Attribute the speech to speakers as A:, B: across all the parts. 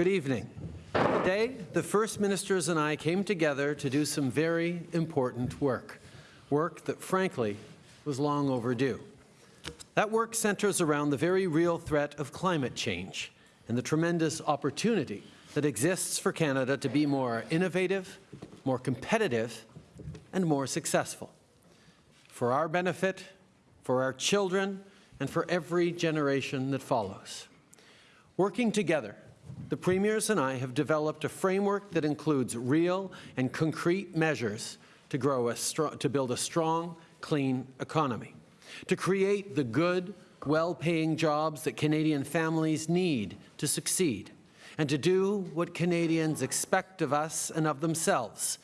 A: Good evening. Today, the First Ministers and I came together to do some very important work, work that, frankly, was long overdue. That work centers around the very real threat of climate change and the tremendous opportunity that exists for Canada to be more innovative, more competitive, and more successful. For our benefit, for our children, and for every generation that follows. Working together, the Premiers and I have developed a framework that includes real and concrete measures to, grow a to build a strong, clean economy, to create the good, well-paying jobs that Canadian families need to succeed, and to do what Canadians expect of us and of themselves,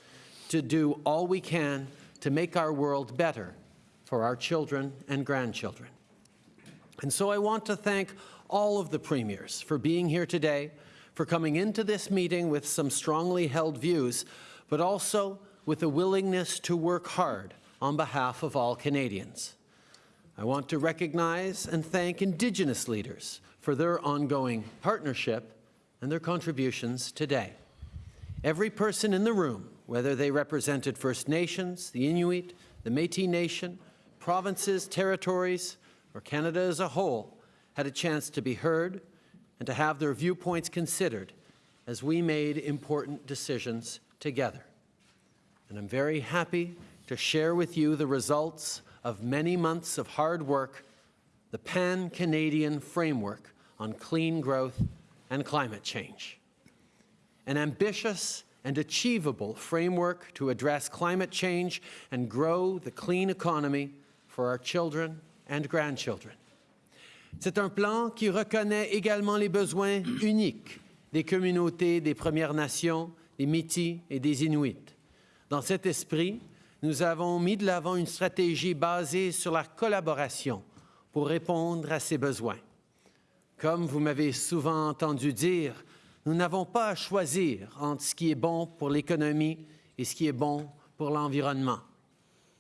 A: to do all we can to make our world better for our children and grandchildren. And so I want to thank all of the premiers for being here today, for coming into this meeting with some strongly held views, but also with a willingness to work hard on behalf of all Canadians. I want to recognize and thank Indigenous leaders for their ongoing partnership and their contributions today. Every person in the room, whether they represented First Nations, the Inuit, the Métis Nation, provinces, territories, or Canada as a whole, had a chance to be heard and to have their viewpoints considered as we made important decisions together. And I'm very happy to share with you the results of many months of hard work, the Pan-Canadian Framework on Clean Growth and Climate Change. An ambitious and achievable framework to address climate change and grow the clean economy for our children and grandchildren. C'est un plan qui reconnaît également les besoins uniques des communautés des Premières Nations, des Métis et des Inuits. Dans cet esprit, nous avons mis de l'avant une stratégie basée sur la collaboration pour répondre à ces besoins. Comme vous m'avez souvent entendu dire, nous n'avons pas à choisir entre ce qui est bon pour l'économie et ce qui est bon pour l'environnement.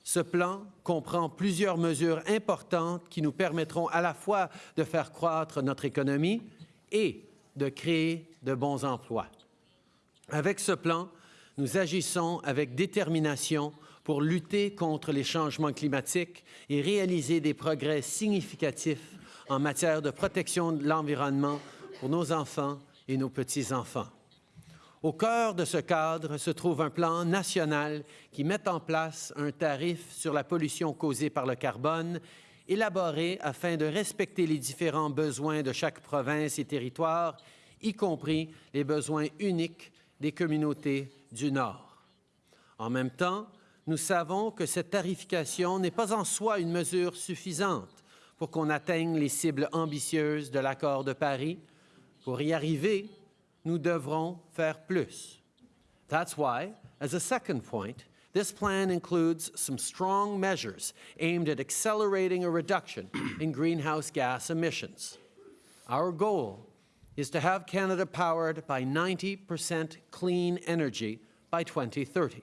A: Ce plan comprend plusieurs mesures importantes qui nous permettront à la fois de faire croître notre économie et de créer de bons emplois. Avec ce plan, nous agissons avec détermination pour lutter contre les changements climatiques et réaliser des progrès significatifs en matière de protection de l'environnement pour nos enfants et nos petits-enfants. Au cœur de ce cadre se trouve un plan national qui met en place un tarif sur la pollution causée par le carbone, élaboré afin de respecter les différents besoins de chaque province et territoire, y compris les besoins uniques des communautés du Nord. En même temps, nous savons que cette tarification n'est pas en soi une mesure suffisante pour qu'on atteigne les cibles ambitieuses de l'accord de Paris. Pour y arriver, nous devrons faire plus. That's why, as a second point, this plan includes some strong measures aimed at accelerating a reduction in greenhouse gas emissions. Our goal is to have Canada powered by 90% clean energy by 2030.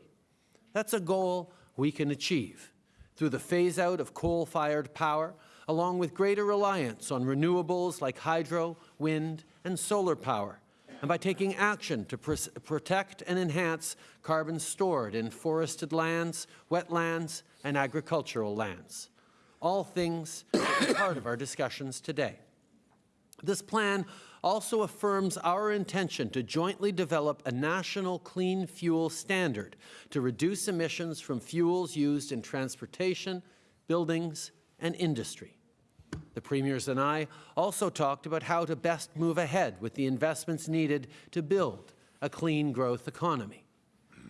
A: That's a goal we can achieve through the phase-out of coal-fired power, along with greater reliance on renewables like hydro, wind, and solar power, and by taking action to pr protect and enhance carbon stored in forested lands, wetlands, and agricultural lands. All things part of our discussions today. This plan also affirms our intention to jointly develop a national clean fuel standard to reduce emissions from fuels used in transportation, buildings, and industry. The Premiers and I also talked about how to best move ahead with the investments needed to build a clean growth economy.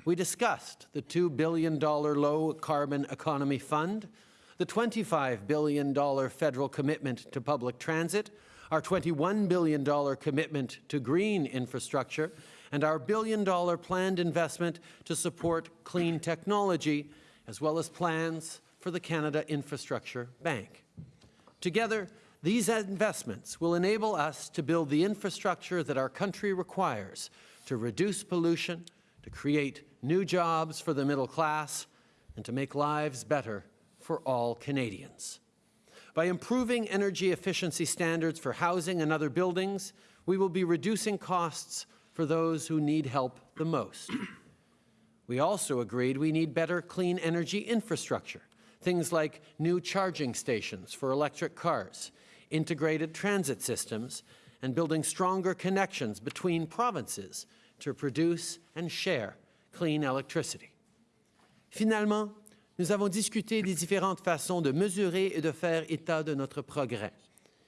A: We discussed the $2 billion low-carbon economy fund, the $25 billion federal commitment to public transit, our $21 billion commitment to green infrastructure, and our billion-dollar planned investment to support clean technology, as well as plans for the Canada Infrastructure Bank. Together, these investments will enable us to build the infrastructure that our country requires to reduce pollution, to create new jobs for the middle class, and to make lives better for all Canadians. By improving energy efficiency standards for housing and other buildings, we will be reducing costs for those who need help the most. We also agreed we need better clean energy infrastructure, things like new charging stations for electric cars, integrated transit systems, and building stronger connections between provinces to produce and share clean electricity. Finalement, nous avons discuté des différentes façons de mesurer et de faire état de notre progrès.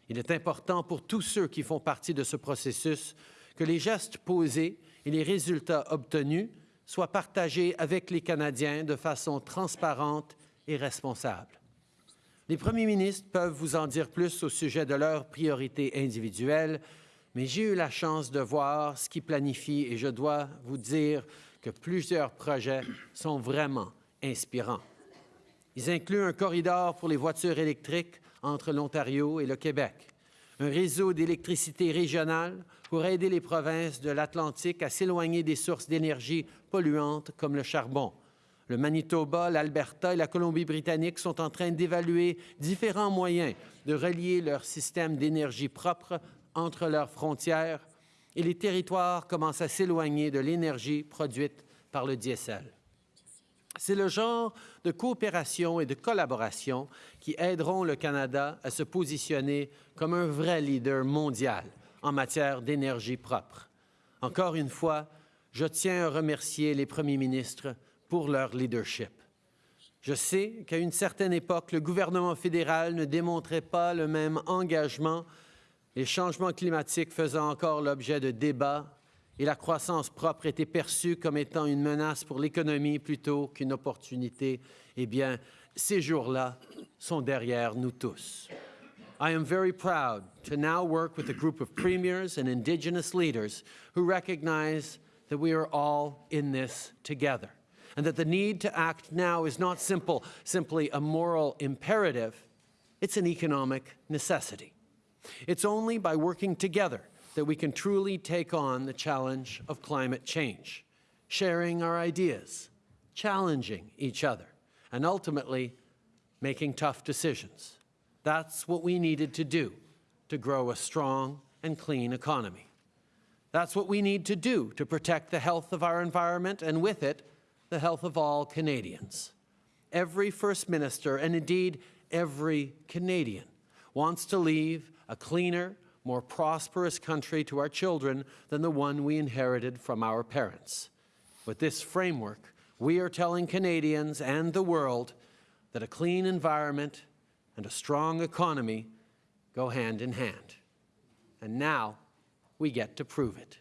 A: Il est important pour tous ceux qui font partie de ce processus que les gestes posés et les résultats obtenus soient partagés avec les Canadiens de façon transparente et. Les premiers ministres peuvent vous en dire plus au sujet de leurs priorités individuelles, mais j'ai eu la chance de voir ce qui planifie et je dois vous dire que plusieurs projets sont vraiment inspirants. Ils incluent un corridor pour les voitures électriques entre l'Ontario et le Québec, un réseau d'électricité régionale pour aider les provinces de l'Atlantique à s'éloigner des sources d'énergie polluantes comme le charbon. Le Manitoba, l'Alberta et la Colombie-Britannique sont en train d'évaluer différents moyens de relier leur système d'énergie propre entre leurs frontières et les territoires commencent à s'éloigner de l'énergie produite par le diesel. C'est le genre de coopération et de collaboration qui aideront le Canada à se positionner comme un vrai leader mondial en matière d'énergie propre. Encore une fois, je tiens à remercier les premiers ministres pour leur leadership. Je sais qu'à une certaine époque, le gouvernement fédéral ne démontrait pas le même engagement, les changements climatiques faisant encore l'objet de débats et la croissance propre était perçue comme étant une menace pour l'économie plutôt qu'une opportunité, eh bien, ces jours-là sont derrière nous tous. I am very proud to now work with a group of premiers and Indigenous leaders who recognize that we are all in this together and that the need to act now is not simple, simply a moral imperative, it's an economic necessity. It's only by working together that we can truly take on the challenge of climate change, sharing our ideas, challenging each other, and ultimately making tough decisions. That's what we needed to do to grow a strong and clean economy. That's what we need to do to protect the health of our environment and with it, the health of all Canadians. Every First Minister, and indeed every Canadian, wants to leave a cleaner, more prosperous country to our children than the one we inherited from our parents. With this framework, we are telling Canadians and the world that a clean environment and a strong economy go hand in hand. And now we get to prove it.